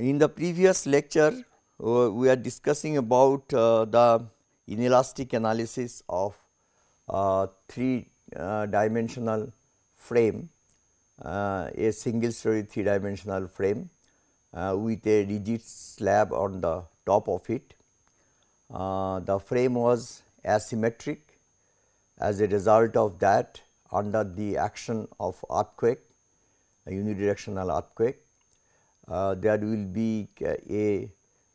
In the previous lecture, uh, we are discussing about uh, the inelastic analysis of uh, three uh, dimensional frame, uh, a single story three dimensional frame uh, with a rigid slab on the top of it. the frame was asymmetric as a result of that under the action of earthquake, a unidirectional earthquake there will be a,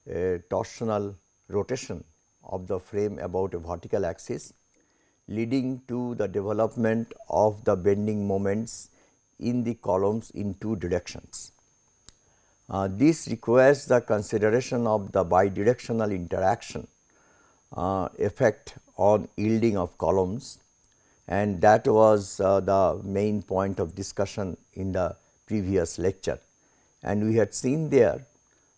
a, torsional rotation of the frame about a vertical axis leading to the development of the bending moments in the columns in two directions. Uh, this requires the consideration of the bidirectional interaction uh, effect on yielding of columns and that was uh, the main point of discussion in the previous lecture and we had seen there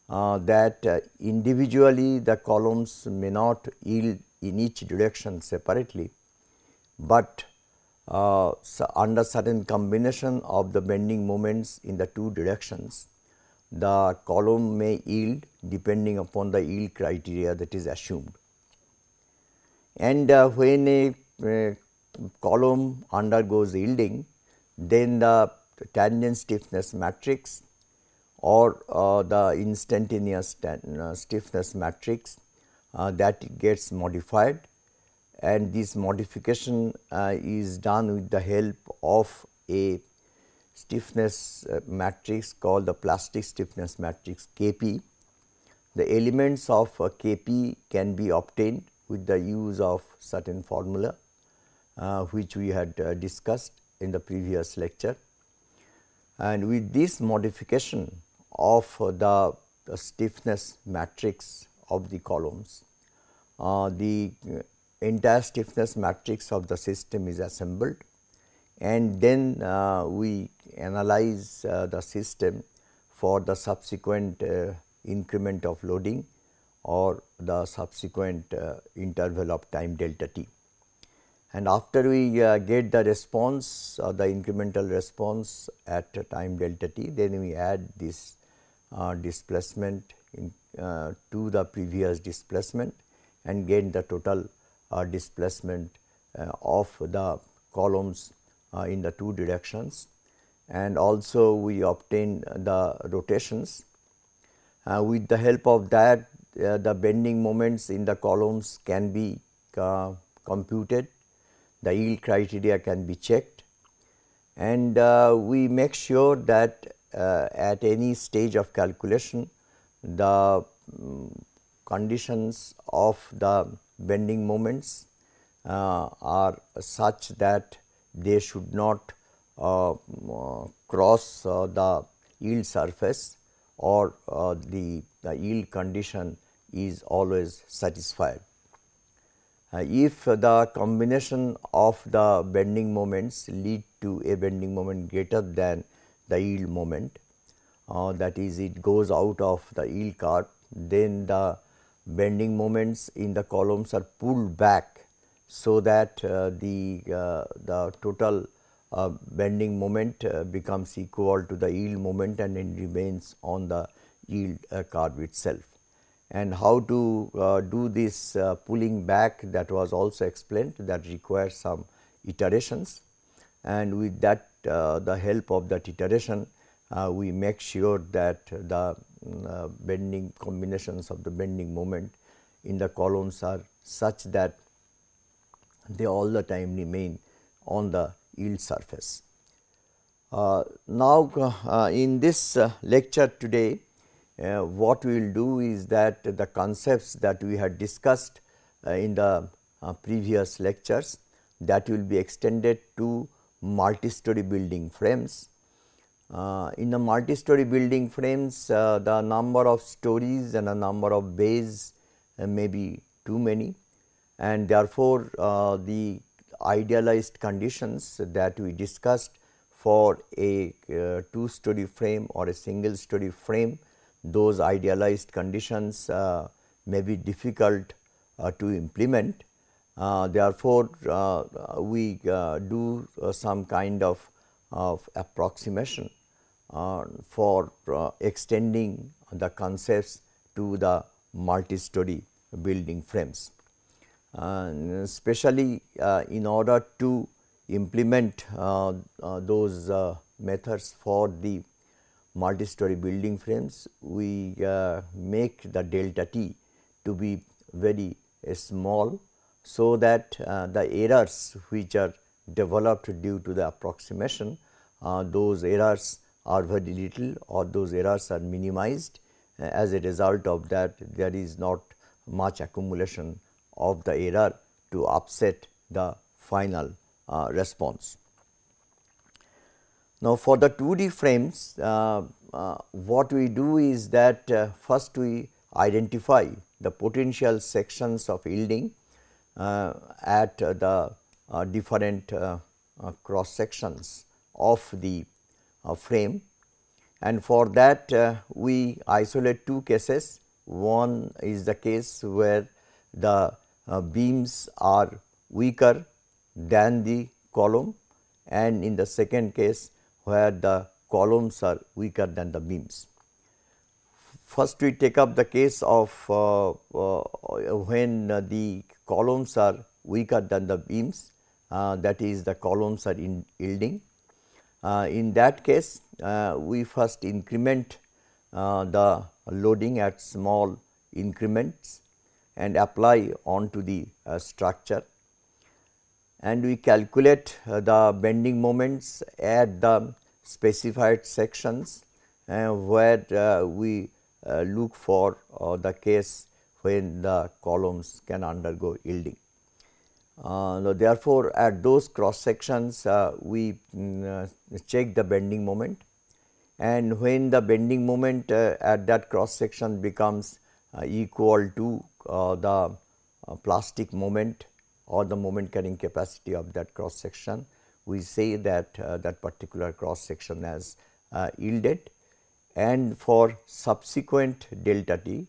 uh, that uh, individually the columns may not yield in each direction separately, but uh, so under certain combination of the bending moments in the two directions, the column may yield depending upon the yield criteria that is assumed. And uh, when a, column undergoes yielding, then the tangent stiffness matrix or uh, the instantaneous uh, stiffness matrix uh, that gets modified and this modification uh, is done with the help of a stiffness uh, matrix called the plastic stiffness matrix Kp. The elements of uh, Kp can be obtained with the use of certain formula which we had discussed in the previous lecture. And with this modification of the, the stiffness matrix of the columns. Uh, the entire stiffness matrix of the system is assembled and then uh, we analyze uh, the system for the subsequent uh, increment of loading or the subsequent uh, interval of time delta t. And after we uh, get the response the incremental response at time delta t, then we add this uh, displacement in, uh, to the previous displacement and gain the total uh, displacement uh, of the columns uh, in the two directions and also we obtain the rotations. Uh, with the help of that the bending moments in the columns can be computed, the yield criteria can be checked and we make sure that at any stage of calculation the um, conditions of the bending moments uh, are such that they should not uh, cross uh, the yield surface or uh, the, the, yield condition is always satisfied. Uh, if the combination of the bending moments lead to a bending moment greater than the yield moment uh, that is it goes out of the yield curve then the bending moments in the columns are pulled back so that uh, the uh, the total uh, bending moment uh, becomes equal to the yield moment and it remains on the yield uh, curve itself. And how to do this pulling back that was also explained that requires some iterations and with that uh, the help of that iteration uh, we make sure that the uh, bending combinations of the bending moment in the columns are such that they all the time remain on the yield surface. Uh, now, uh, in this uh, lecture today, what we will do is that the concepts that we had discussed in the previous lectures that will be extended to multi-story building frames. Uh, in the multi-story building frames, uh, the number of stories and the number of bays uh, may be too many and therefore, uh, the idealized conditions that we discussed for a uh, two story frame or a single story frame, those idealized conditions may be difficult to implement therefore, uh, we uh, do some kind of, of approximation for extending the concepts to the multi-story building frames. Uh, especially uh, in order to implement uh, uh, those uh, methods for the multi-story building frames, we make the delta t to be very small so that the errors which are developed due to the approximation, those errors are very little or those errors are minimized. As a result of that there is not much accumulation of the error to upset the final uh, response. Now, for the 2D frames uh, uh, what we do is that uh, first we identify the potential sections of yielding uh, at the uh, different cross sections of the frame and for that we isolate two cases. One is the case where the beams are weaker than the column and in the second case where the columns are weaker than the beams. First we take up the case of uh, uh, when uh, the columns are weaker than the beams uh, that is the columns are in yielding. Uh, in that case uh, we first increment the loading at small increments and apply onto the structure and we calculate uh, the bending moments at the specified sections uh, where uh, we uh, look for uh, the case when the columns can undergo yielding. Uh, therefore, at those cross sections we mm, check the bending moment and when the bending moment at that cross section becomes equal to the plastic moment or the moment carrying capacity of that cross section, we say that uh, that particular cross section has uh, yielded and for subsequent delta t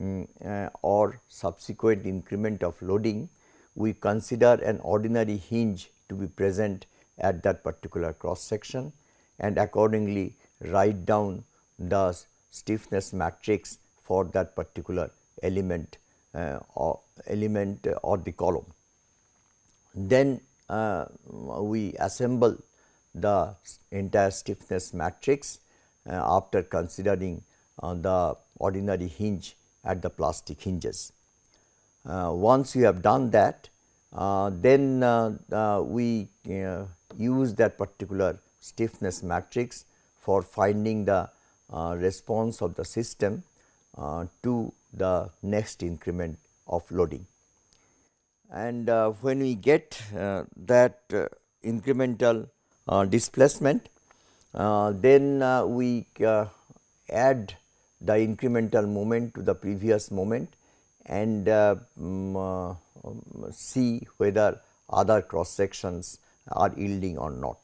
um, uh, or subsequent increment of loading, we consider an ordinary hinge to be present at that particular cross section and accordingly write down the stiffness matrix for that particular element uh, or element or the column. Then uh, we assemble the entire stiffness matrix uh, after considering uh, the ordinary hinge at the plastic hinges. Uh, once you have done that, uh, then uh, we use that particular stiffness matrix for finding the response of the system to the next increment of loading and uh, when we get uh, that uh, incremental displacement then we add the incremental moment to the previous moment and um, see whether other cross sections are yielding or not.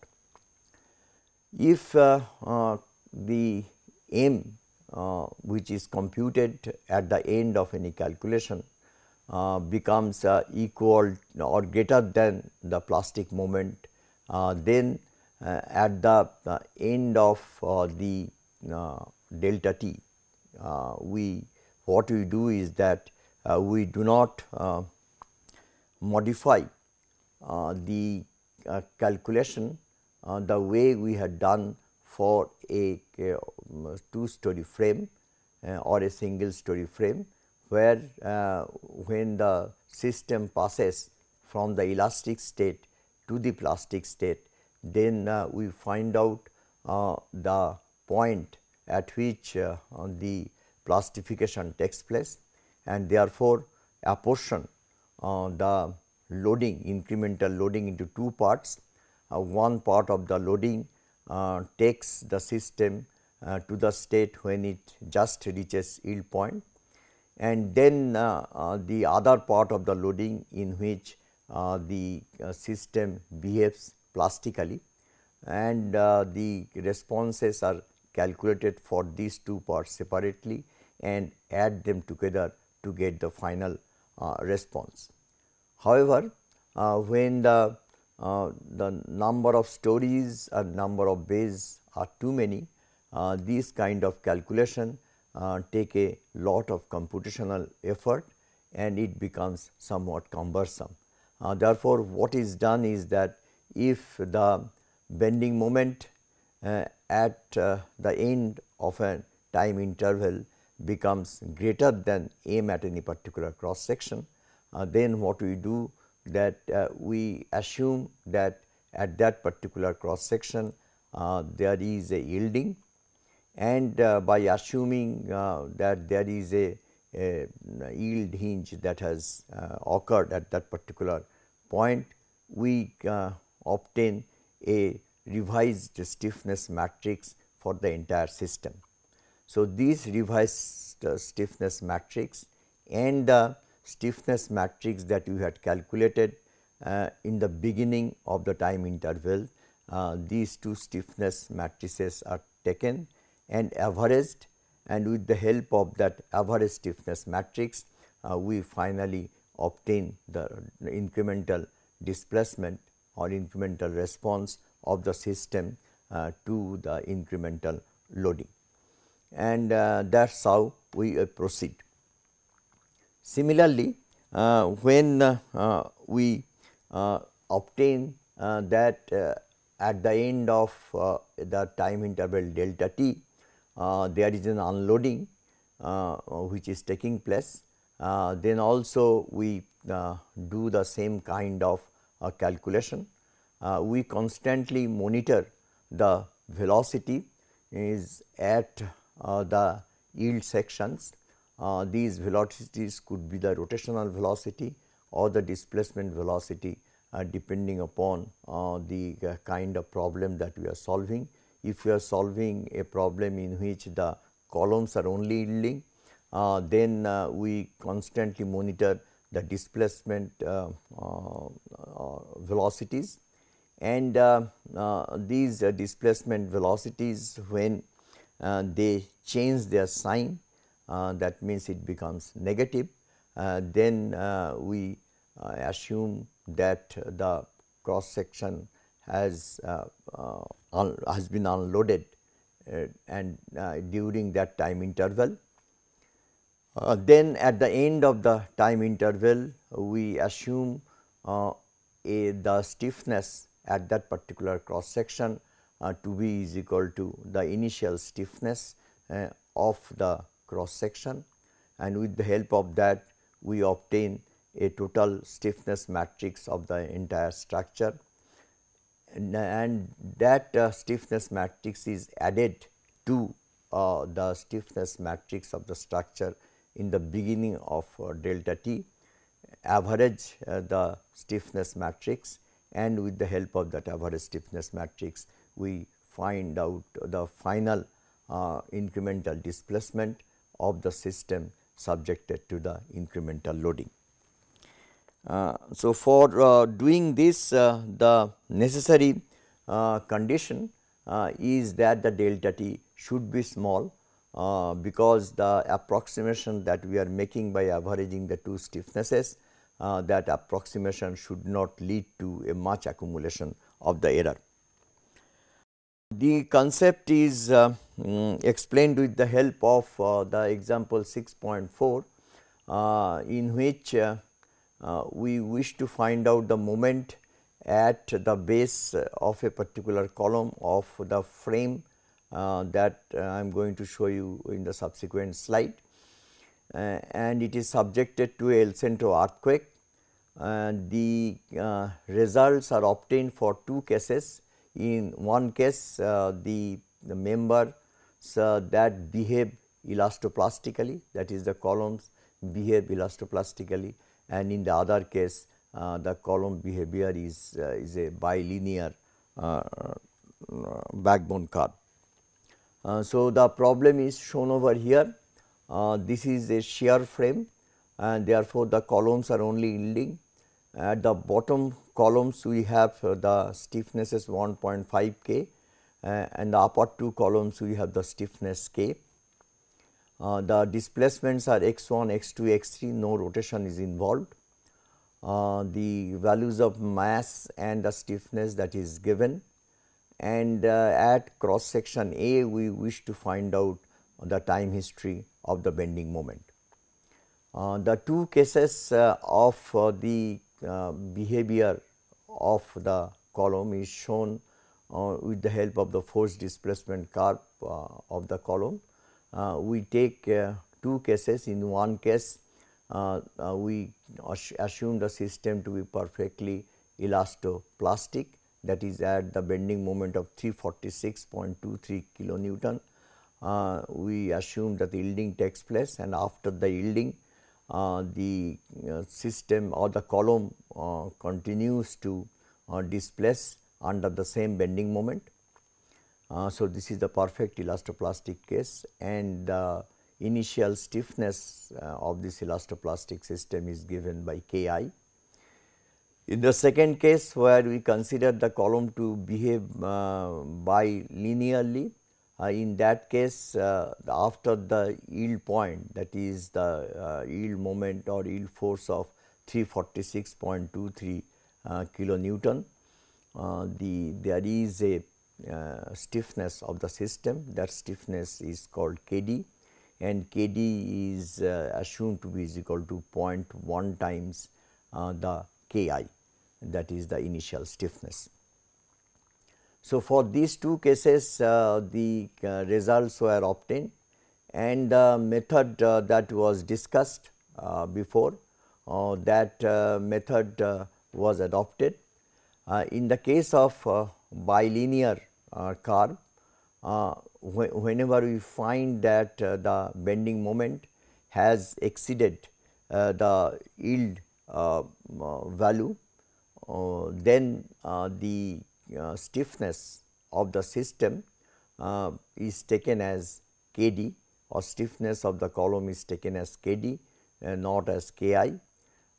If the m which is computed at the end of any calculation uh, becomes uh, equal or greater than the plastic moment, uh, then uh, at the uh, end of the delta t, Uh, we what we do is that uh, we do not uh, modify the calculation the way we had done for a, a um, two story frame or a single story frame where uh, when the system passes from the elastic state to the plastic state, then uh, we find out uh, the point at which uh, the plastification takes place and therefore, apportion uh, the loading incremental loading into two parts. Uh, one part of the loading takes the system to the state when it just reaches yield point and then uh, uh, the other part of the loading in which uh, the system behaves plastically and the responses are calculated for these two parts separately and add them together to get the final response. However, when the uh, the number of stories and number of bays are too many, uh, these kind of calculation uh, take a lot of computational effort and it becomes somewhat cumbersome. Uh, therefore, what is done is that if the bending moment uh, at uh, the end of a time interval becomes greater than m at any particular cross section, uh, then what we do that uh, we assume that at that particular cross section uh, there is a yielding and uh, by assuming uh, that there is a, a, yield hinge that has occurred at that particular point, we obtain a revised stiffness matrix for the entire system. So, this revised uh, stiffness matrix and the stiffness matrix that we had calculated uh, in the beginning of the time interval, these two stiffness matrices are taken and averaged and with the help of that average stiffness matrix uh, we finally obtain the incremental displacement or incremental response of the system uh, to the incremental loading and uh, that is how we uh, proceed. Similarly, uh, when uh, we obtain that at the end of the time interval delta t uh, there is an unloading uh, which is taking place. Uh, then also we do the same kind of calculation. We constantly monitor the velocity is at the yield sections. these velocities could be the rotational velocity or the displacement velocity uh, depending upon uh, the uh, kind of problem that we are solving if we are solving a problem in which the columns are only yielding, uh, then uh, we constantly monitor the displacement uh, uh, uh velocities and uh, uh these uh, displacement velocities when uh, they change their sign that means it becomes negative then we assume that the cross section has uh, uh, has been unloaded uh, and during that time interval. then at the end of the time interval we assume a, the stiffness at that particular cross section uh, to be is equal to the initial stiffness uh, of the cross section. And with the help of that we obtain a total stiffness matrix of the entire structure. And, that uh, stiffness matrix is added to uh, the stiffness matrix of the structure in the beginning of uh, delta t. Average uh, the stiffness matrix and with the help of that average stiffness matrix we find out the final uh, incremental displacement of the system subjected to the incremental loading. Uh, so, for uh, doing this uh, the necessary condition is that the delta t should be small because the approximation that we are making by averaging the two stiffnesses that approximation should not lead to a much accumulation of the error. The concept is uh, um, explained with the help of uh, the example 6.4 uh, in which uh, we wish to find out the moment at the base of a particular column of the frame uh, that uh, I am going to show you in the subsequent slide uh, and it is subjected to El Centro earthquake. the uh, results are obtained for two cases. In one case uh, the, the members that behave elastoplastically that is the columns behave elastoplastically and in the other case uh, the column behavior is, uh, is a bilinear uh, backbone curve. so, the problem is shown over here this is a shear frame and therefore, the columns are only yielding at the bottom columns we have the stiffness is 1.5 k uh, and the upper two columns we have the stiffness k. Uh, the displacements are x 1, x 2, x 3 no rotation is involved. Uh, the values of mass and the stiffness that is given and uh, at cross section A we wish to find out the time history of the bending moment. Uh, the two cases uh, of uh, the uh, behavior of the column is shown uh, with the help of the force displacement curve uh, of the column. we take two cases in one case we assume the system to be perfectly elastoplastic that is at the bending moment of 346.23 kilonewton. Uh, we assume that the yielding takes place and after the yielding uh, the uh, system or the column uh, continues to uh, displace under the same bending moment. Uh, so, this is the perfect elastoplastic case and the initial stiffness of this elastoplastic system is given by K i. In the second case where we consider the column to behave bilinearly, uh, in that case uh, after the yield point that is the uh, yield moment or yield force of 346.23 uh, kilonewton, uh, the there is a stiffness of the system that stiffness is called Kd and Kd is assumed to be is equal to 0.1 times the Ki that is the initial stiffness. So, for these two cases uh, the uh, results were obtained and the method uh, that was discussed uh, before uh, that uh, method was adopted. in the case of bilinear curve wh whenever we find that the bending moment has exceeded the yield value then the uh, stiffness of the system uh, is taken as K d or stiffness of the column is taken as K d uh, not as K i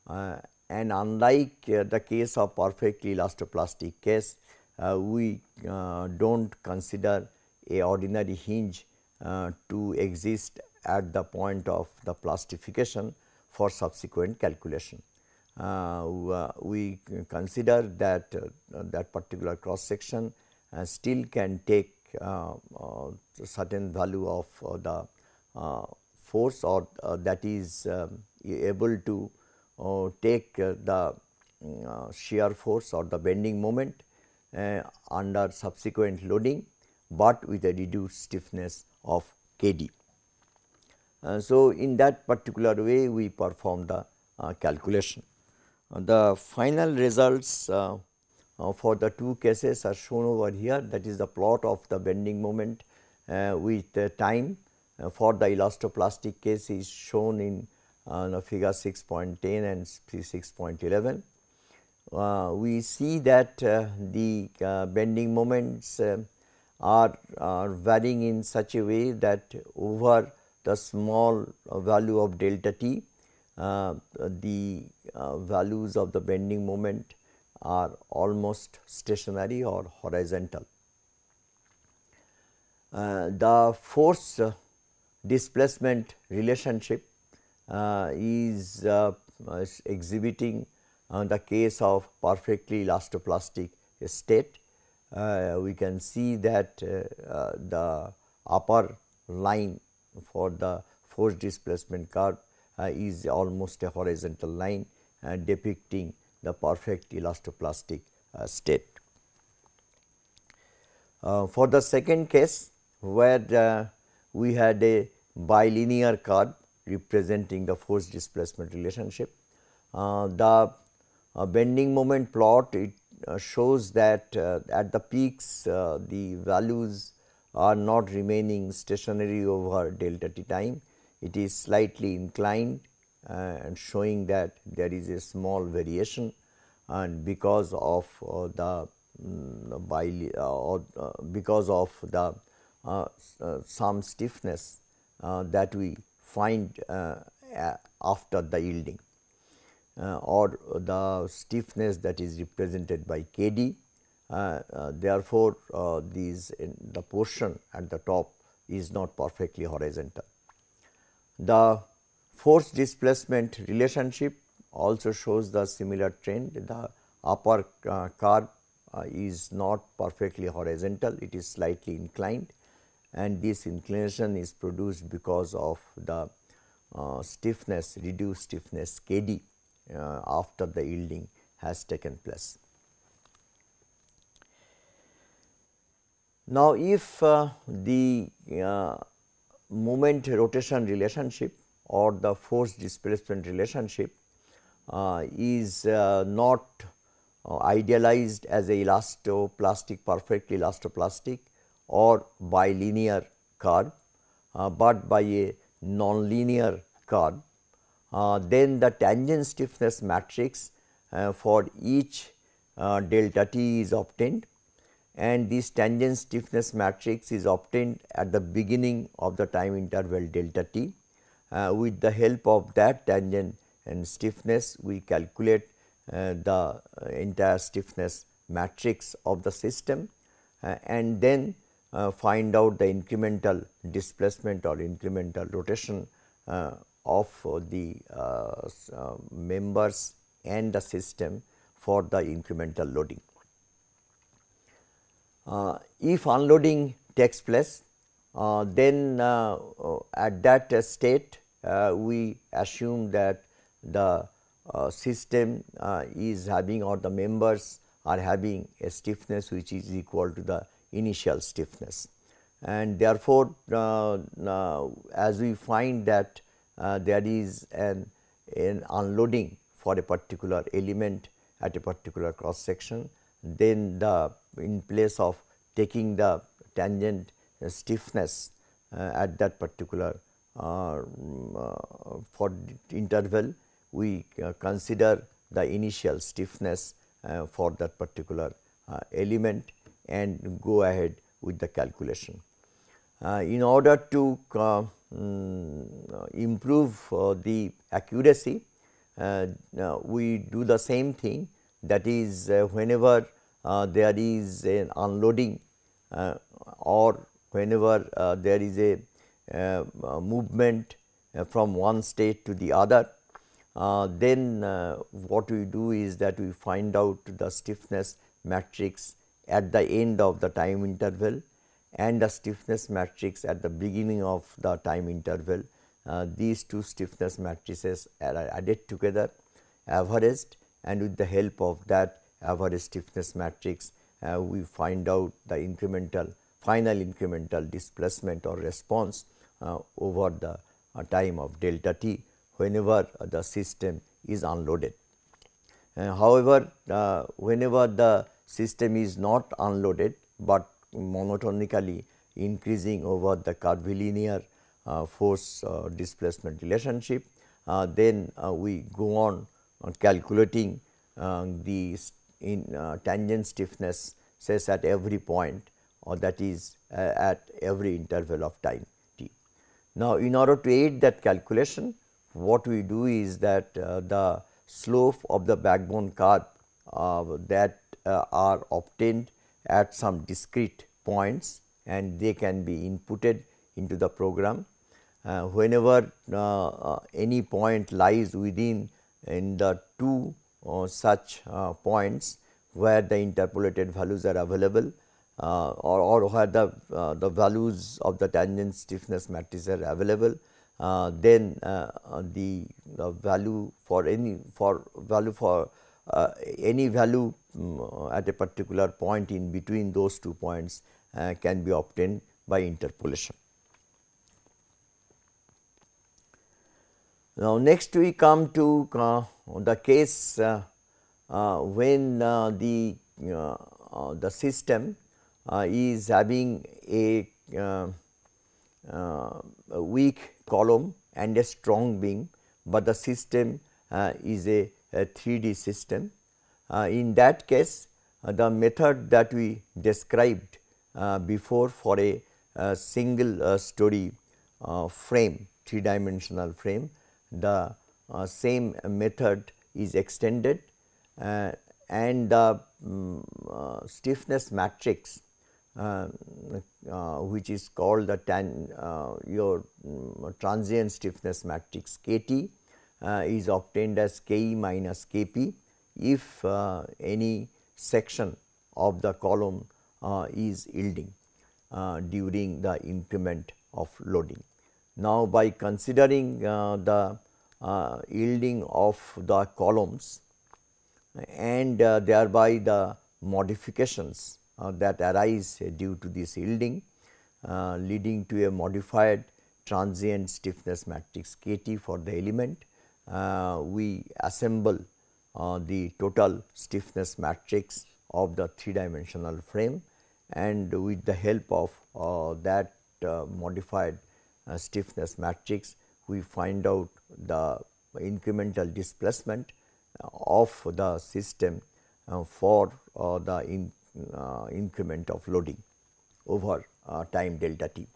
uh, and unlike the case of perfectly elastoplastic case we do not consider a ordinary hinge to exist at the point of the plastification for subsequent calculation. Uh, we consider that uh, that particular cross section uh, still can take certain value of the force or that is um, able to take the shear force or the bending moment under subsequent loading, but with a reduced stiffness of K d. Uh, so, in that particular way we perform the uh, calculation. Uh, the final results uh, uh, for the two cases are shown over here that is the plot of the bending moment with time for the elastoplastic case is shown in uh, figure 6.10 and 6.11. Uh, we see that uh, the bending moments are, are, varying in such a way that over the small value of delta t uh, the uh, values of the bending moment are almost stationary or horizontal. Uh, the force displacement relationship is exhibiting the case of perfectly elastoplastic state. Uh, we can see that uh, uh, the upper line for the force displacement curve uh, is almost a horizontal line uh, depicting the perfect elastoplastic uh, state. for the second case where we had a bilinear curve representing the force displacement relationship. Uh, the uh, bending moment plot it uh, shows that at the peaks the values are not remaining stationary over delta t time it is slightly inclined uh, and showing that there is a small variation and because of uh, the mm, bile, uh, uh, because of the uh, uh, some stiffness uh, that we find after the yielding or the stiffness that is represented by K d. therefore, these the portion at the top is not perfectly horizontal. The force displacement relationship also shows the similar trend. The upper uh, curve uh, is not perfectly horizontal, it is slightly inclined and this inclination is produced because of the uh, stiffness reduced stiffness K d uh, after the yielding has taken place. Now, if uh, the uh, moment rotation relationship or the force displacement relationship uh, is uh, not uh, idealized as a elastoplastic perfectly elastoplastic or bilinear curve, uh, but by a nonlinear curve, then the tangent stiffness matrix for each delta t is obtained and this tangent stiffness matrix is obtained at the beginning of the time interval delta t. Uh, with the help of that tangent and stiffness we calculate uh, the uh, entire stiffness matrix of the system uh, and then uh, find out the incremental displacement or incremental rotation uh, of the members and the system for the incremental loading. Uh, if unloading takes place, uh, then uh, at that state we assume that the system is having or the members are having a stiffness which is equal to the initial stiffness. And therefore, uh, uh, as we find that uh, there is an, an unloading for a particular element at a particular cross section, then the in place of taking the tangent stiffness uh, at that particular uh, uh, for interval we consider the initial stiffness for that particular element and go ahead with the calculation. in order to um, improve the accuracy we do the same thing that is whenever uh, there is an unloading uh, or whenever uh, there is a movement from one state to the other, then what we do is that we find out the stiffness matrix at the end of the time interval and the stiffness matrix at the beginning of the time interval. Uh, these two stiffness matrices are added together, averaged and with the help of that average stiffness matrix, uh, we find out the incremental final incremental displacement or response uh, over the uh, time of delta t whenever the system is unloaded. however, whenever the system is not unloaded, but monotonically increasing over the curvilinear uh, force uh, displacement relationship, uh, then we go on calculating the in uh, tangent stiffness says at every point or that is uh, at every interval of time t. Now, in order to aid that calculation what we do is that uh, the slope of the backbone curve uh, that uh, are obtained at some discrete points and they can be inputted into the program. Whenever any point lies within in the two such uh, points where the interpolated values are available uh, or, or where the, the values of the tangent stiffness matrix are available, then the, the value for any for value for uh, any value um, at a particular point in between those two points uh, can be obtained by interpolation. Now, next we come to uh, the case uh, uh, when uh, the uh, uh, the system uh, is having a, a, weak column and a strong beam, but the system is a, a 3D system. in that case, the method that we described before for a, single story frame, three dimensional frame, the uh, same method is extended uh, and the um, stiffness matrix uh, uh, which is called the tan, your um, transient stiffness matrix K t is obtained as K e minus K p if any section of the column is yielding. during the increment of loading. Now, by considering uh, the uh, yielding of the columns and uh, thereby the modifications that arise due to this yielding leading to a modified transient stiffness matrix K T for the element. We assemble the total stiffness matrix of the three dimensional frame and with the help of that modified Uh, stiffness matrix we find out the incremental displacement uh, of the system uh, for uh, the in, uh, increment of loading over uh, time delta t.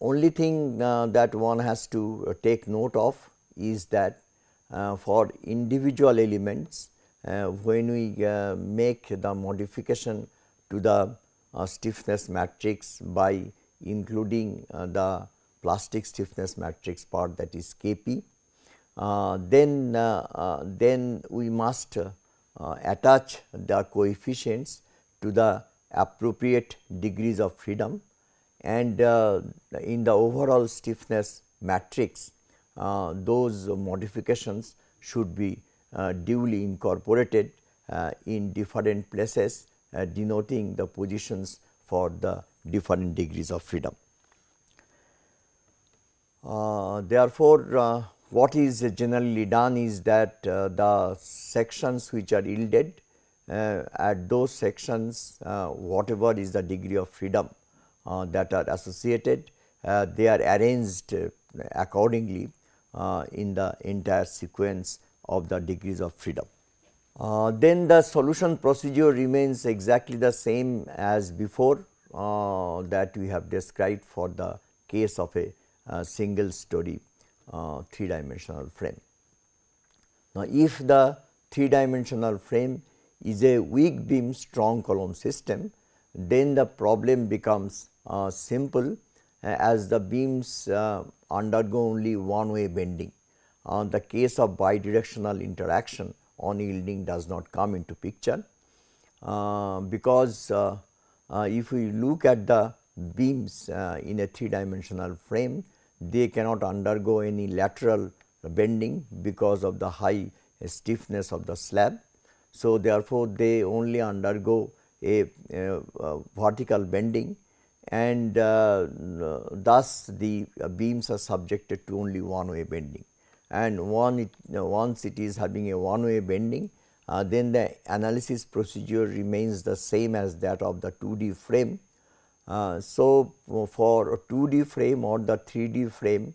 only thing that one has to take note of is that for individual elements when we make the modification to the stiffness matrix by including uh, the plastic stiffness matrix part that is K p. Uh, then, uh, uh, then we must uh, attach the coefficients to the appropriate degrees of freedom. And uh, in the overall stiffness matrix those modifications should be duly incorporated in different places denoting the positions for the different degrees of freedom. Uh, therefore, uh, what is generally done is that uh, the sections which are yielded uh, at those sections uh, whatever is the degree of freedom uh, that are associated they are arranged accordingly in the entire sequence of the degrees of freedom. then the solution procedure remains exactly the same as before that we have described for the case of a single story uh, three dimensional frame. Now, if the three dimensional frame is a weak beam strong column system, then the problem becomes uh, simple uh, as the beams uh, undergo only one way bending. Uh, the case of bidirectional interaction on yielding does not come into picture, uh, because uh, if we look at the beams in a three dimensional frame, they cannot undergo any lateral bending because of the high stiffness of the slab. So, therefore, they only undergo a, a, a vertical bending and uh, thus the beams are subjected to only one way bending and one it, once it is having a one way bending uh, then the analysis procedure remains the same as that of the 2D frame. Uh, so, for a 2D frame or the 3D frame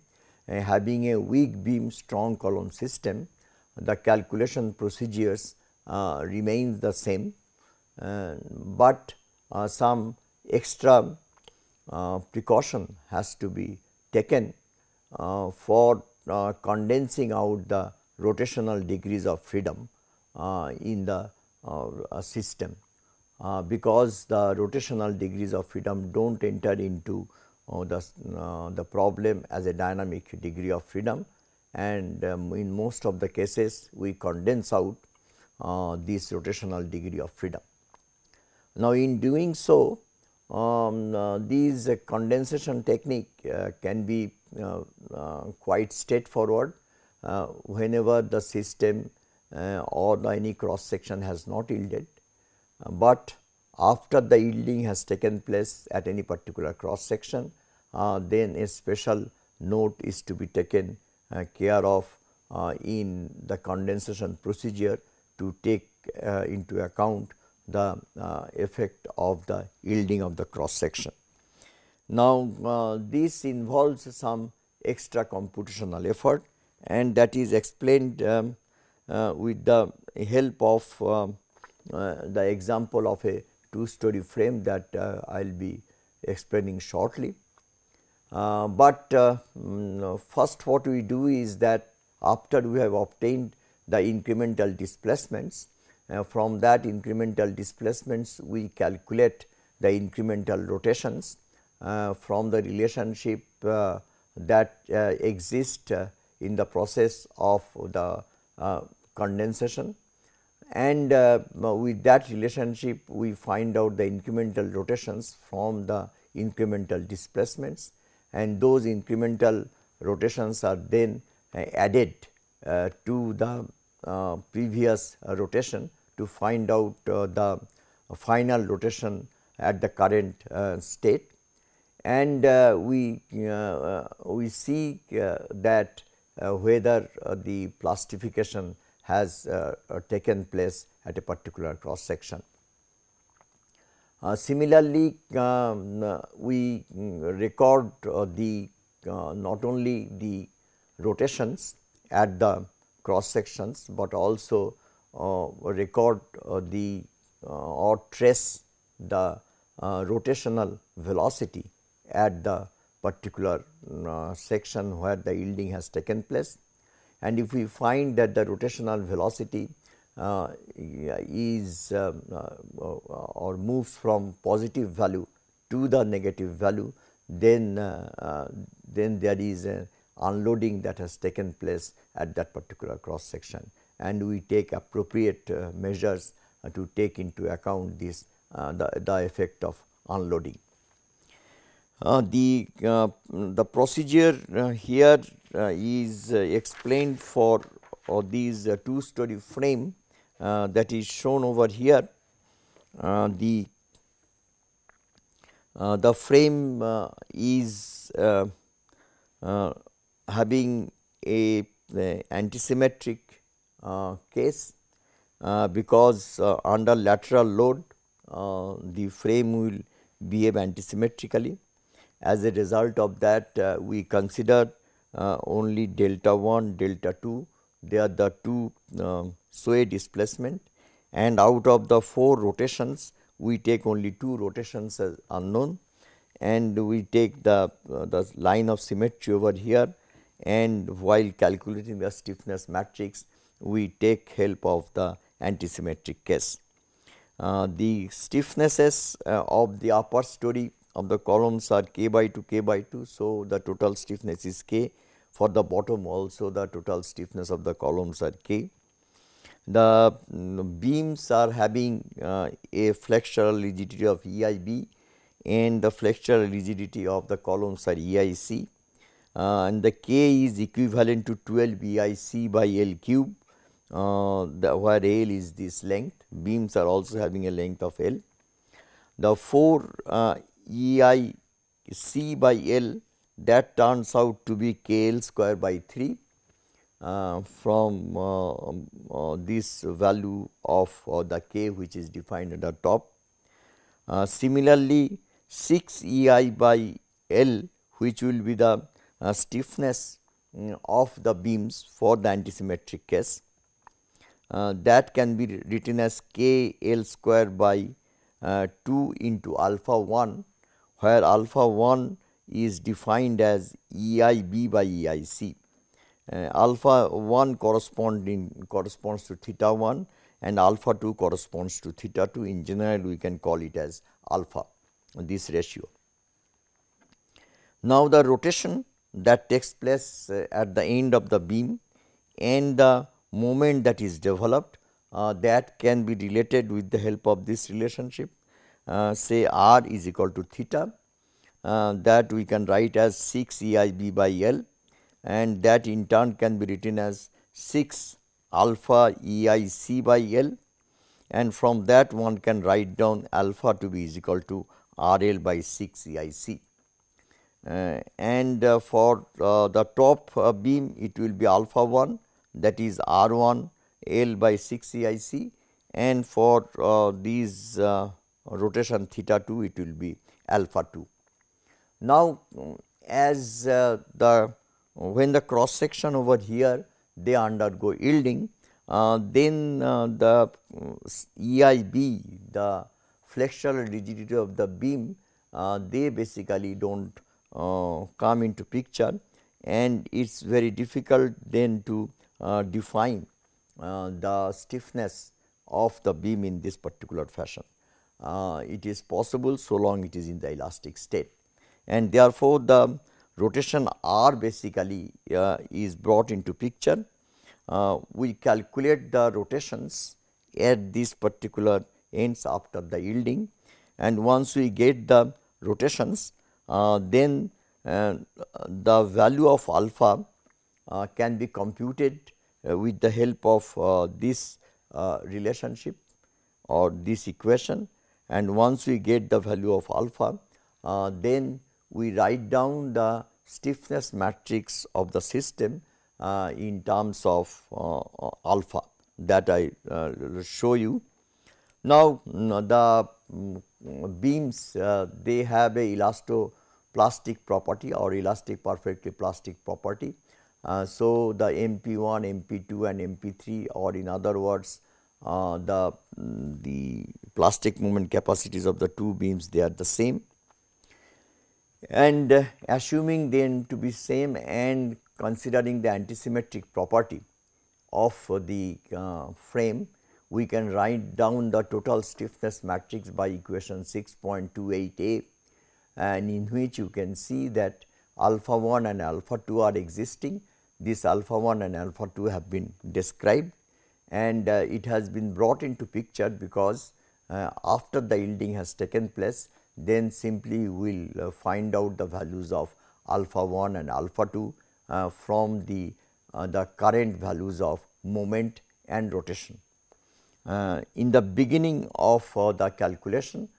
uh, having a weak beam strong column system, the calculation procedures uh, remains the same, uh, but uh, some extra uh, precaution has to be taken for condensing out the rotational degrees of freedom in the system. Uh, because the rotational degrees of freedom do not enter into uh, the, uh, the problem as a dynamic degree of freedom. And um, in most of the cases we condense out uh, this rotational degree of freedom. Now, in doing so um, uh, these condensation technique uh, can be quite straightforward. Whenever the system or any cross section has not yielded but after the yielding has taken place at any particular cross section, uh, then a special note is to be taken uh, care of uh, in the condensation procedure to take uh, into account the uh, effect of the yielding of the cross section. Now, uh, this involves some extra computational effort and that is explained um, with the help of um, uh, the example of a two story frame that uh, I will be explaining shortly. Uh, but um, first what we do is that after we have obtained the incremental displacements, from that incremental displacements we calculate the incremental rotations from the relationship that exist in the process of the condensation. And uh, with that relationship we find out the incremental rotations from the incremental displacements. And those incremental rotations are then uh, added uh, to the uh, previous rotation to find out the final rotation at the current state. And we we see that whether the plastification has taken place at a particular cross section. Uh, similarly, um, we record uh, the uh, not only the rotations at the cross sections, but also uh, record uh, the uh, or trace the rotational velocity at the particular section where the yielding has taken place. And if we find that the rotational velocity uh, is uh, uh, or moves from positive value to the negative value, then then there is a unloading that has taken place at that particular cross section and we take appropriate uh, measures uh, to take into account this uh, the, the effect of unloading. Uh, the uh, the procedure uh, here is explained for these two story frame that is shown over here. the the frame is uh, having a, a antisymmetric uh, case uh, because under lateral load the frame will behave antisymmetrically. As a result of that we consider only delta 1, delta 2 they are the two sway displacement. And out of the 4 rotations we take only 2 rotations as unknown. And we take the, uh, the line of symmetry over here. And while calculating the stiffness matrix we take help of the antisymmetric case. Uh, the stiffnesses uh, of the upper story of the columns are k by 2 k by 2. So, the total stiffness is k for the bottom also the total stiffness of the columns are k. The um, beams are having uh, a flexural rigidity of EIB and the flexural rigidity of the columns are EIC uh, and the K is equivalent to 12 EIC by L cube uh, the, where L is this length beams are also having a length of L. The 4 uh, EIC by L that turns out to be K L square by 3 uh, from uh, uh, this value of uh, the K which is defined at the top. similarly, 6 E i by L which will be the uh, stiffness um, of the beams for the antisymmetric case. Uh, that can be written as k L square by uh, 2 into alpha 1 where alpha 1 is defined as E i b by E i c. Uh, alpha 1 corresponding corresponds to theta 1 and alpha 2 corresponds to theta 2 in general we can call it as alpha this ratio. Now, the rotation that takes place uh, at the end of the beam and the moment that is developed uh, that can be related with the help of this relationship uh, say r is equal to theta uh, that we can write as 6 E i b by L and that in turn can be written as 6 alpha E i c by L and from that one can write down alpha to be is equal to R L by 6 EIC. Uh, and uh, for uh, the top uh, beam it will be alpha 1 that is R 1 L by 6 EIC and for uh, these rotation theta 2 it will be alpha 2. Now, as the when the cross section over here they undergo yielding then the EIB the flexural rigidity of the beam uh, they basically do not uh, come into picture and it is very difficult then to uh, define uh, the stiffness of the beam in this particular fashion. Uh, it is possible so long it is in the elastic state. And therefore, the rotation r basically uh, is brought into picture. we calculate the rotations at this particular ends after the yielding. And once we get the rotations uh, then uh, the value of alpha uh, can be computed uh, with the help of uh, this uh, relationship or this equation and once we get the value of alpha then we write down the stiffness matrix of the system in terms of alpha that I show you. Now, the mm, beams uh, they have a elastoplastic property or elastic perfectly plastic property. Uh, so, the MP1, MP2 and MP3 or in other words uh, the, mm, the plastic moment capacities of the two beams they are the same and uh, assuming them to be same and considering the antisymmetric property of the uh, frame we can write down the total stiffness matrix by equation 6.28a and in which you can see that alpha 1 and alpha 2 are existing. This alpha 1 and alpha 2 have been described and uh, it has been brought into picture because uh, after the yielding has taken place then simply we will uh, find out the values of alpha 1 and alpha 2 uh, from the, the current values of moment and rotation. Uh, in the beginning of uh, the calculation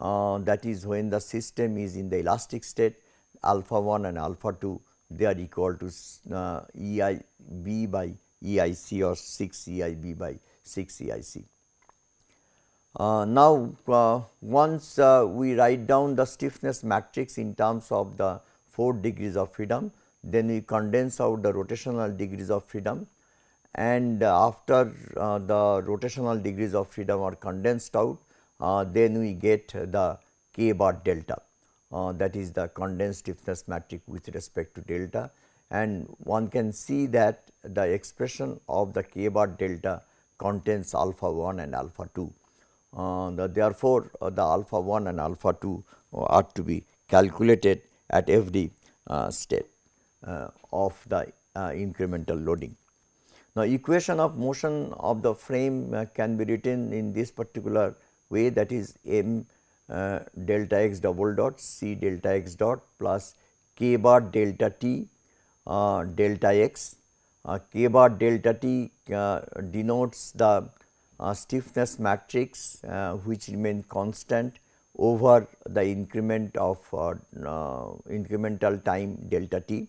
uh, that is when the system is in the elastic state alpha 1 and alpha 2 they are equal to uh, E i b by E i c or 6 E i b by 6 E i c. Uh, now, uh, once uh, we write down the stiffness matrix in terms of the 4 degrees of freedom, then we condense out the rotational degrees of freedom and after uh, the rotational degrees of freedom are condensed out, uh, then we get the k bar delta uh, that is the condensed stiffness matrix with respect to delta and one can see that the expression of the k bar delta contains alpha 1 and alpha 2. Uh, the, therefore, uh, the alpha 1 and alpha 2 are to be calculated at every uh, state of the incremental loading. Now, equation of motion of the frame uh, can be written in this particular way that is m uh, delta x double dot c delta x dot plus k bar delta t uh, delta x. Uh, k bar delta t uh, denotes the uh, stiffness matrix which remain constant over the increment of incremental time delta t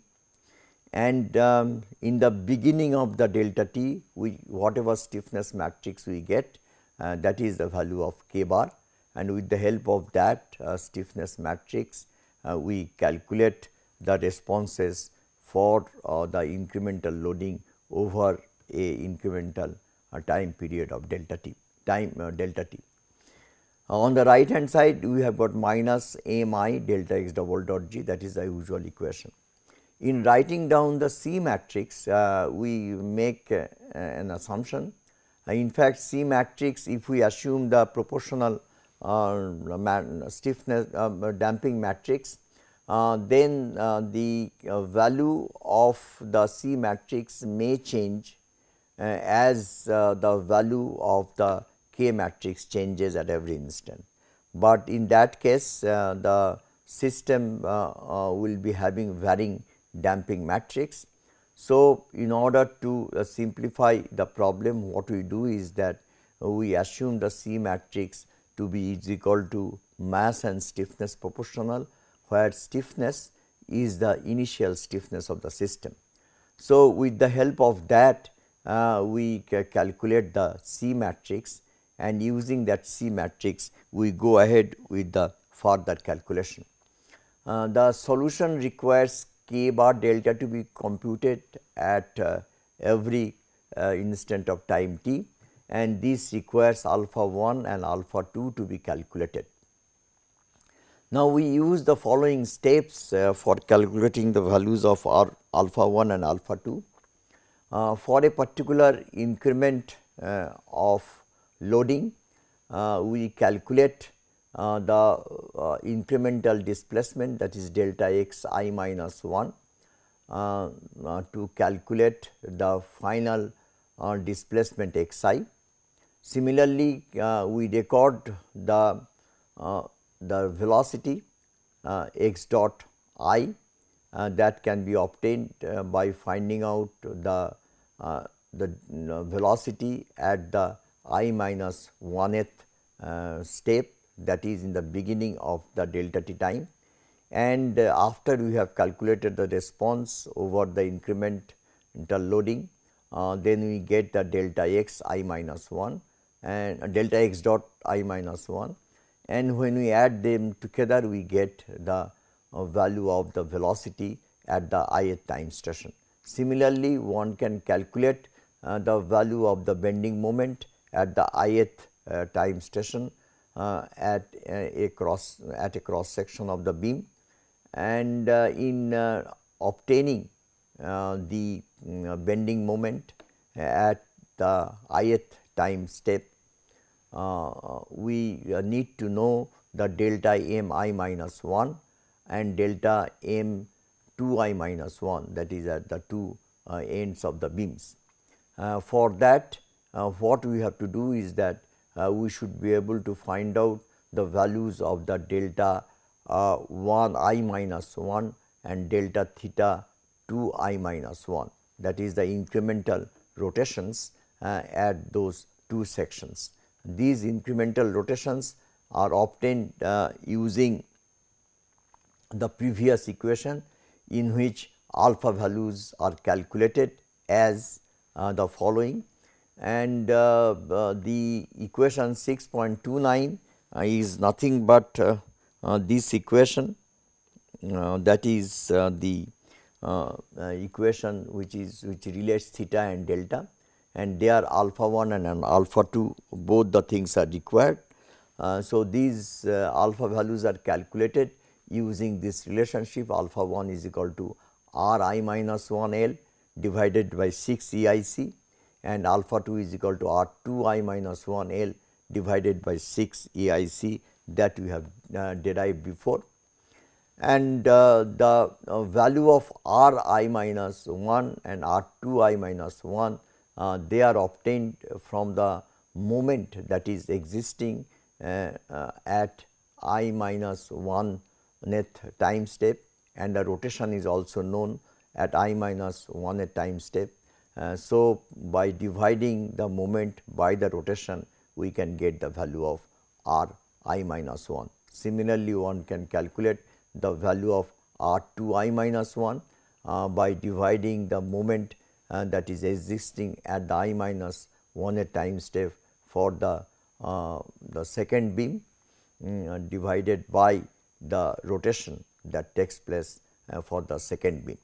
and um, in the beginning of the delta t we whatever stiffness matrix we get uh, that is the value of k bar and with the help of that uh, stiffness matrix uh, we calculate the responses for uh, the incremental loading over a incremental uh, time period of delta t time uh, delta t. on the right hand side we have got minus m i delta x double dot g that is the usual equation in writing down the C matrix, we make an assumption. In fact, C matrix if we assume the proportional uh, stiffness uh, damping matrix, Uh, then uh, the uh, value of the C matrix may change as the value of the K matrix changes at every instant. But in that case the system will be having varying damping matrix. So, in order to uh, simplify the problem what we do is that uh, we assume the C matrix to be is equal to mass and stiffness proportional where stiffness is the initial stiffness of the system. So, with the help of that uh, we calculate the C matrix and using that C matrix we go ahead with the further calculation. Uh, the solution requires k bar delta to be computed at uh, every uh, instant of time t and this requires alpha 1 and alpha 2 to be calculated. Now, we use the following steps uh, for calculating the values of our alpha 1 and alpha 2. Uh, for a particular increment uh, of loading, uh, we calculate uh, the uh, incremental displacement that is delta x i minus 1 uh, to calculate the final displacement x i. Similarly, we record the, the velocity uh, x dot i uh, that can be obtained uh, by finding out the, uh, the velocity at the i minus 1th step that is in the beginning of the delta t time. And after we have calculated the response over the incremental loading uh, then we get the delta x i minus 1 and uh, delta x dot i minus 1 and when we add them together we get the uh, value of the velocity at the ith time station. Similarly, one can calculate uh, the value of the bending moment at the ith uh, time station uh, at a cross at a cross section of the beam and in obtaining the mm, bending moment at the ith time step uh, we uh, need to know the delta m i minus 1 and delta m 2 i minus 1 that is at the two uh, ends of the beams. Uh, for that uh, what we have to do is that uh, we should be able to find out the values of the delta 1 i minus 1 and delta theta 2 i minus 1 that is the incremental rotations at those two sections. These incremental rotations are obtained uh, using the previous equation in which alpha values are calculated as uh, the following. And uh, uh the equation 6.29 uh, is nothing but uh, this equation that is the equation which is which relates theta and delta and they are alpha 1 and an alpha 2 both the things are required. Uh, so, these uh, alpha values are calculated using this relationship alpha 1 is equal to r i minus 1 L divided by 6 E i c and alpha 2 is equal to r 2 i minus 1 L divided by 6 E i c that we have uh, derived before. And uh, the uh, value of r i minus 1 and r 2 i minus 1 uh, they are obtained from the moment that is existing uh, uh, at i minus 1 nth time step and the rotation is also known at i minus 1 at time step. Uh, so, by dividing the moment by the rotation we can get the value of r i minus 1. Similarly, one can calculate the value of r 2 i minus 1 uh, by dividing the moment uh, that is existing at the i minus 1 a time step for the, uh, the second beam um, divided by the rotation that takes place uh, for the second beam.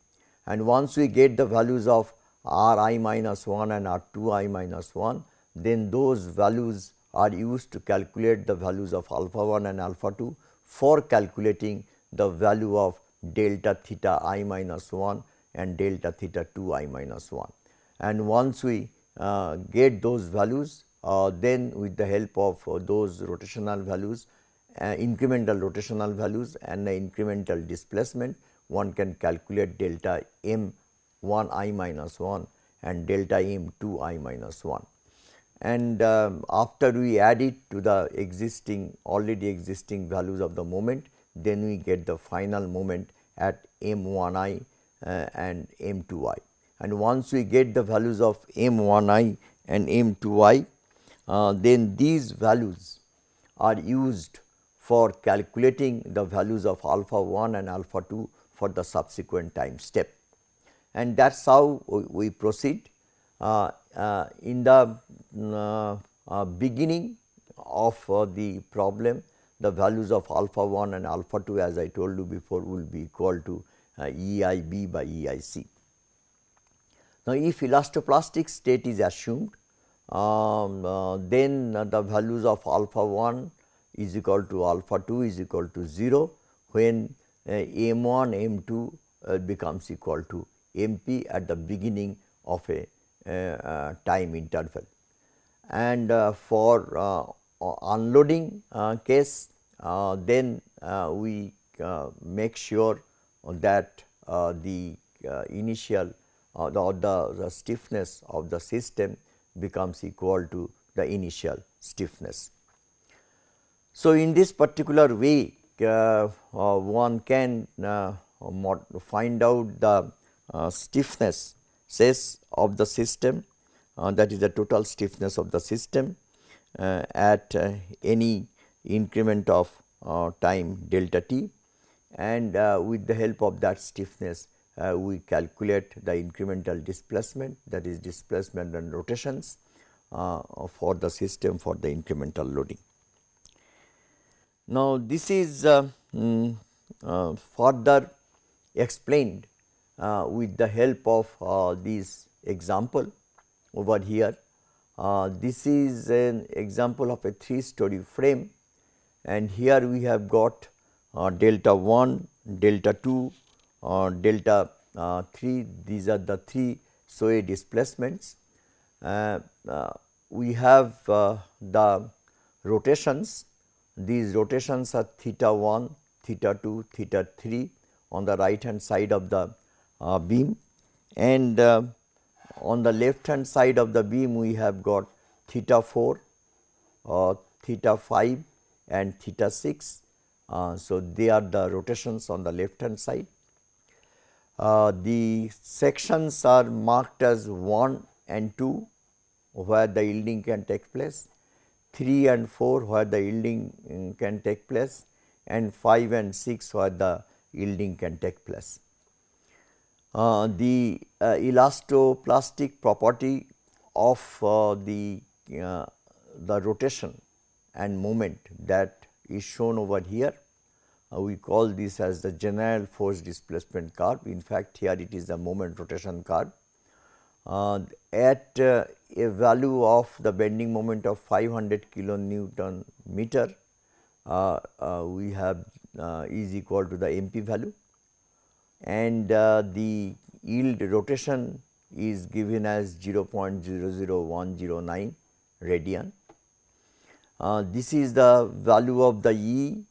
And once we get the values of r i minus 1 and r 2 i minus 1, then those values are used to calculate the values of alpha 1 and alpha 2 for calculating the value of delta theta i minus 1 and delta theta 2 i minus 1. And once we uh, get those values, uh, then with the help of uh, those rotational values, uh, incremental rotational values and the incremental displacement, one can calculate delta m 1 i minus 1 and delta m 2 i minus 1. And um, after we add it to the existing already existing values of the moment, then we get the final moment at m 1 i uh, and m 2 i. And once we get the values of m 1 i and m 2 i, uh, then these values are used for calculating the values of alpha 1 and alpha 2 for the subsequent time step. And that is how we proceed. Uh, uh, in the uh, uh beginning of the problem, the values of alpha 1 and alpha 2 as I told you before will be equal to uh, E i b by E i c. Now, if elastoplastic state is assumed, um, uh, then the values of alpha 1 is equal to alpha 2 is equal to 0, when uh, m 1 m 2 uh, becomes equal to m p at the beginning of a uh, uh, time interval. And for unloading case, then we make sure that uh, the uh, initial uh, the, the, the, stiffness of the system becomes equal to the initial stiffness. So, in this particular way uh, uh, one can uh, find out the stiffness says of the system that is the total stiffness of the system at any increment of time delta t and with the help of that stiffness we calculate the incremental displacement that is displacement and rotations for the system for the incremental loading. Now, this is uh, mm, uh, further explained uh, with the help of uh, this example over here. Uh, this is an example of a 3 story frame and here we have got uh, delta 1, delta 2, or delta 3 these are the 3 sway displacements. we have the rotations these rotations are theta 1, theta 2, theta 3 on the right hand side of the uh, beam and uh, on the left hand side of the beam we have got theta 4, uh, theta 5 and theta 6. Uh, so, they are the rotations on the left hand side. Uh, the sections are marked as 1 and 2 where the yielding can take place 3 and 4 where the yielding um, can take place and 5 and 6 where the yielding can take place. Uh, the uh, elastoplastic property of uh, the, uh, the rotation and moment that is shown over here. Uh, we call this as the general force displacement curve. In fact, here it is the moment rotation curve. Uh, at a value of the bending moment of 500 kilonewton meter, uh, uh, we have uh, is equal to the MP value and uh, the yield rotation is given as 0.00109 radian. Uh, this is the value of the E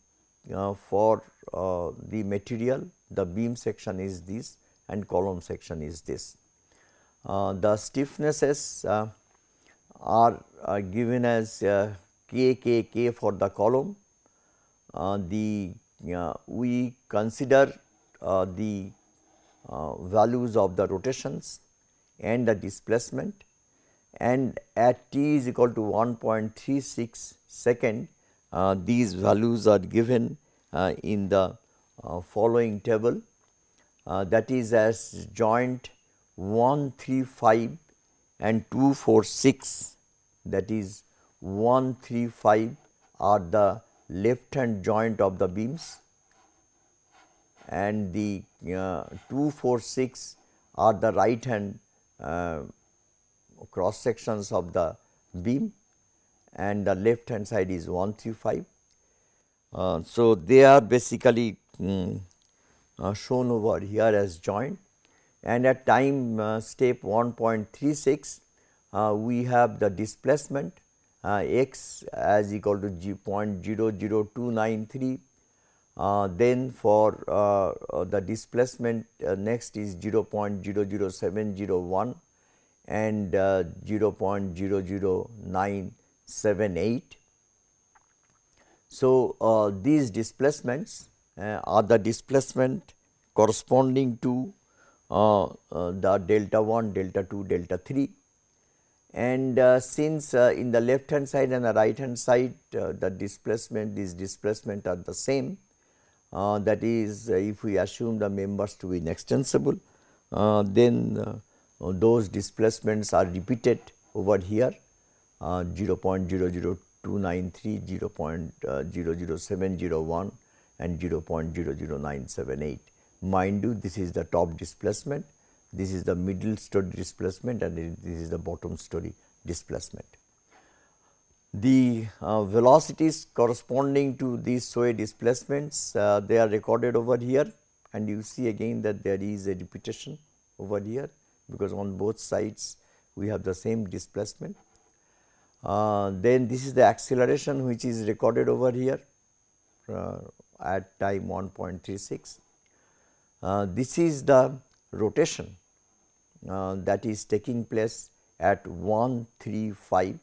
uh, for the material, the beam section is this and column section is this. Uh, the stiffnesses uh, are uh, given as k k k for the column. the we consider the values of the rotations and the displacement and at t is equal to 1.36 second uh, these values are given uh, in the uh, following table. That is as joint 135 and 246 that is 135 are the left hand joint of the beams. And the uh, 246 are the right hand uh, cross sections of the beam and the left hand side is 135. Uh, so, they are basically um, shown over here as joint and at time uh, step 1.36 uh, we have the displacement uh, x as equal to g 0.00293 uh, then for uh, uh, the displacement next is 0.00701 and 0.00978. So, these displacements are the displacement corresponding to uh, uh, the delta 1, delta 2, delta 3 and uh, since uh, in the left hand side and the right hand side uh, the displacement these displacement are the same uh, that is if we assume the members to be inextensible then those displacements are repeated over here. 0.00293, 0.00701 and 0.00978 mind you this is the top displacement, this is the middle story displacement and this is the bottom story displacement. The uh, velocities corresponding to these sway displacements uh, they are recorded over here and you see again that there is a repetition over here because on both sides we have the same displacement. Uh, then this is the acceleration which is recorded over here uh, at time 1.36 uh, this is the rotation uh, that is taking place at 135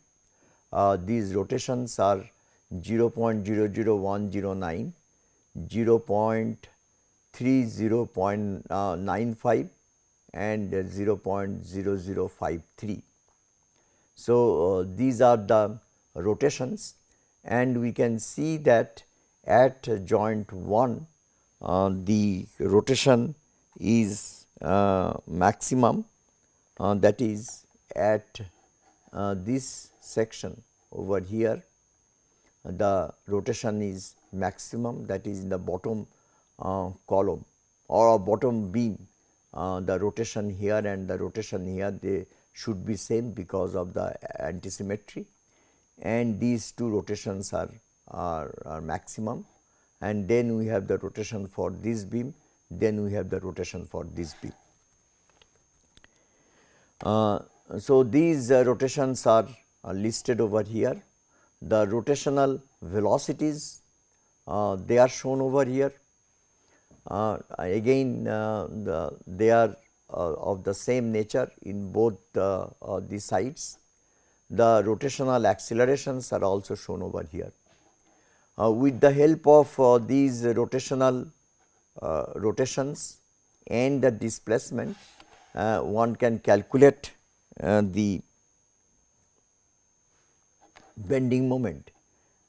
uh, these rotations are 0.00109, 0.30.95 and 0.0053. So, uh, these are the rotations and we can see that at joint 1 uh, the rotation is uh, maximum uh, that is at uh, this section over here the rotation is maximum that is in the bottom uh, column or bottom beam uh, the rotation here and the rotation here they should be same because of the antisymmetry and these two rotations are, are, are maximum and then we have the rotation for this beam then we have the rotation for this beam. Uh, so, these uh, rotations are, listed over here the rotational velocities uh, they are shown over here. Uh, again uh, the, they are uh, of the same nature in both the sides. The rotational accelerations are also shown over here. with the help of these rotational rotations and the displacement, one can calculate the bending moment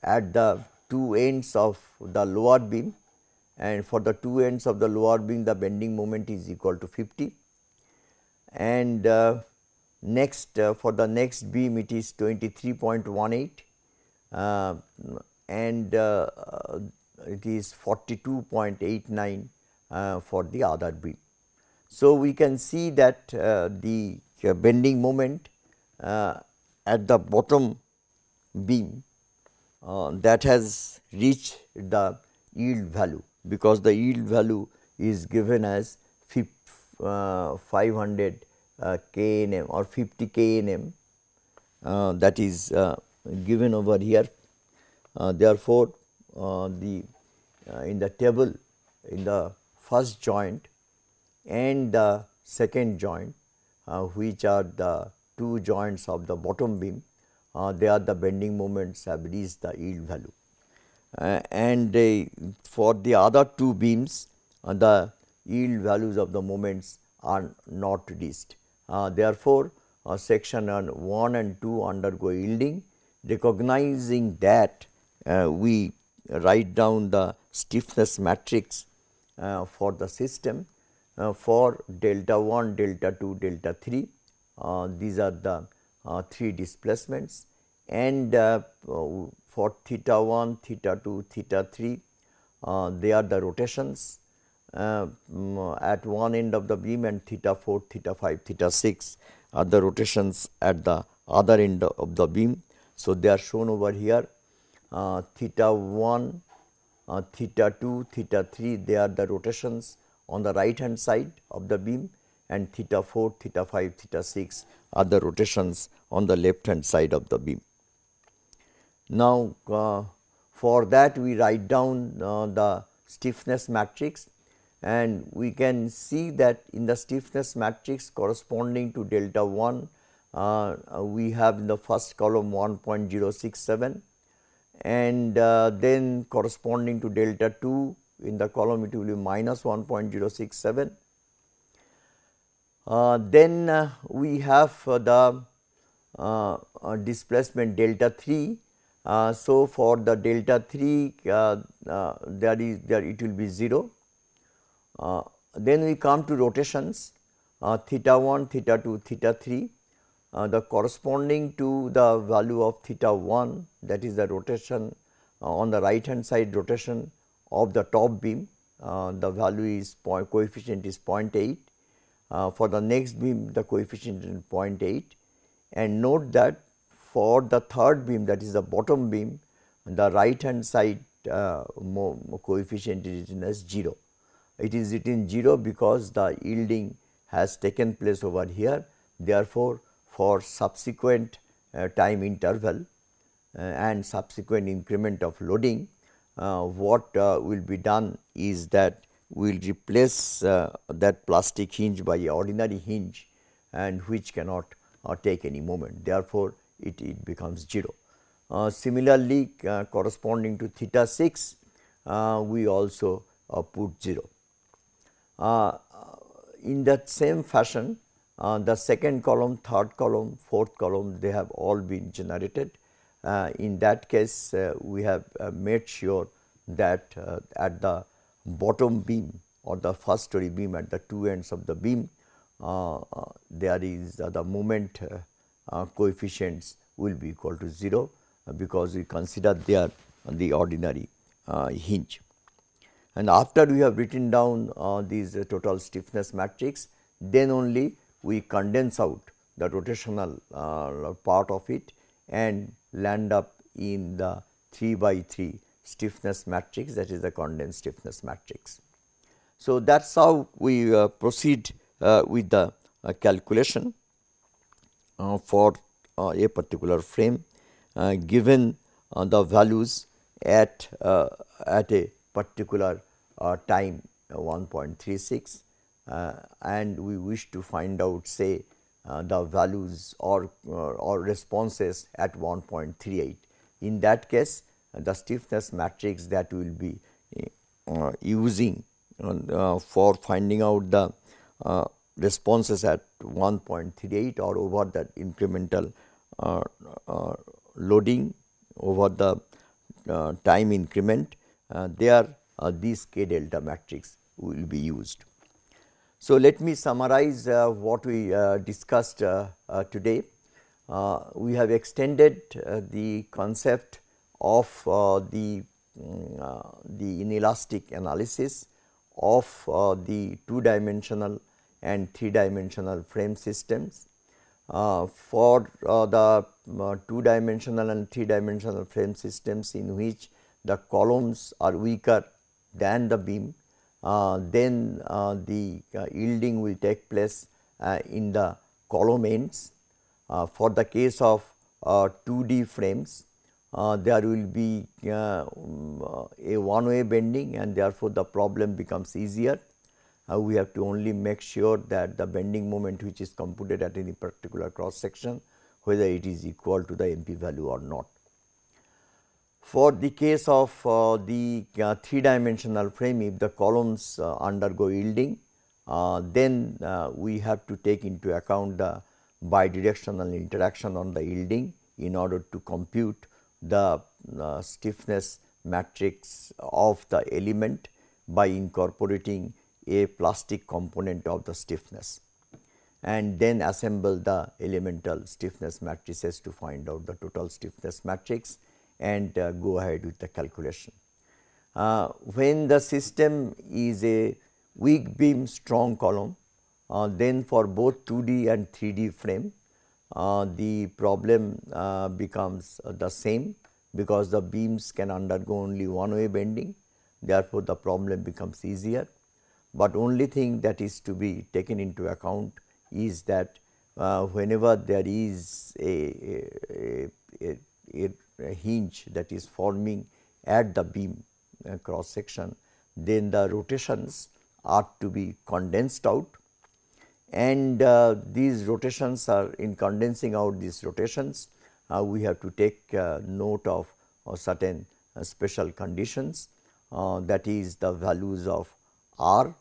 at the two ends of the lower beam and for the two ends of the lower beam the bending moment is equal to 50 and uh, next uh, for the next beam it is 23.18 uh, and uh, it is 42.89 uh, for the other beam. So, we can see that uh, the bending moment at the bottom beam uh, that has reached the yield value because the yield value is given as uh, 500 uh, knm or 50 knm uh, that is uh, given over here. Uh, therefore, the in the table in the first joint and the second joint which are the two joints of the bottom beam uh, they are the bending moments have reached the yield value. Uh, and for the other two beams uh, the yield values of the moments are not reached. Uh, therefore, uh, section 1 and 2 undergo yielding recognizing that uh, we write down the stiffness matrix for the system for delta 1, delta 2, delta 3. these are the uh, 3 displacements and uh, for theta 1, theta 2, theta 3 uh, they are the rotations at one end of the beam and theta 4, theta 5, theta 6 are the rotations at the other end of the beam. So, they are shown over here uh, theta 1, uh, theta 2, theta 3 they are the rotations on the right hand side of the beam and theta 4, theta 5, theta 6 are the rotations on the left hand side of the beam. Now, uh, for that we write down uh, the stiffness matrix and we can see that in the stiffness matrix corresponding to delta 1 uh, we have in the first column 1.067 and uh, then corresponding to delta 2 in the column it will be minus 1.067 uh, then uh, we have the displacement delta 3. So, for the delta 3 there is there it will be 0. then we come to rotations theta 1, theta 2, theta 3. Uh, the corresponding to the value of theta 1 that is the rotation uh, on the right hand side rotation of the top beam uh, the value is point coefficient is 0.8 uh, for the next beam the coefficient is 0.8 and note that for the third beam that is the bottom beam the right hand side uh, coefficient is written as 0. It is written 0 because the yielding has taken place over here therefore, for subsequent uh, time interval uh, and subsequent increment of loading uh, what uh, will be done is that we will replace uh, that plastic hinge by ordinary hinge and which cannot take any moment therefore, it, it becomes 0. Uh, similarly, uh, corresponding to theta 6, uh, we also put 0. in that same fashion, the second column, third column, fourth column, they have all been generated. in that case, we have made sure that at the bottom beam or the first story beam at the two ends of the beam, uh, uh, there is uh, the moment coefficients will be equal to 0 because we consider they there the ordinary hinge. And after we have written down these total stiffness matrix, then only we condense out the rotational part of it and land up in the 3 by 3 stiffness matrix that is the condensed stiffness matrix. So, that is how we uh, proceed uh, with the uh, calculation uh, for uh, a particular frame uh, given the values at at a particular time 1.36 and we wish to find out say the values or or responses at 1.38. In that case the stiffness matrix that we will be uh, using uh, for finding out the uh, responses at 1.38 or over that incremental uh, uh, loading over the uh, time increment there these k delta matrix will be used. So, let me summarize what we discussed today. we have extended the concept of uh, the, um, uh, the inelastic analysis of uh, the two dimensional and three dimensional frame systems. for the two dimensional and three dimensional frame systems in which the columns are weaker than the beam, uh, then uh, the uh, yielding will take place in the column ends. for the case of 2D frames, uh, there will be uh, um, a one way bending and therefore, the problem becomes easier. Uh, we have to only make sure that the bending moment which is computed at any particular cross section whether it is equal to the MP value or not. For the case of uh, the uh, three dimensional frame if the columns uh, undergo yielding then we have to take into account the bidirectional interaction on the yielding in order to compute the uh, stiffness matrix of the element by incorporating a plastic component of the stiffness and then assemble the elemental stiffness matrices to find out the total stiffness matrix and uh, go ahead with the calculation. Uh, when the system is a weak beam strong column, uh, then for both 2D and 3D frame, uh, the problem uh, becomes the same because the beams can undergo only one way bending therefore, the problem becomes easier. But only thing that is to be taken into account is that uh, whenever there is a, a, a, a, hinge that is forming at the beam uh, cross section, then the rotations are to be condensed out. And uh, these rotations are in condensing out these rotations uh, we have to take uh, note of certain uh, special conditions that is the values of r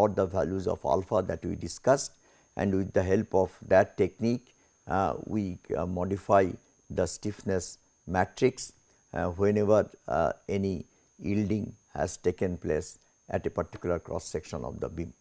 or the values of alpha that we discussed and with the help of that technique uh, we uh, modify the stiffness matrix uh, whenever any yielding has taken place at a particular cross section of the beam.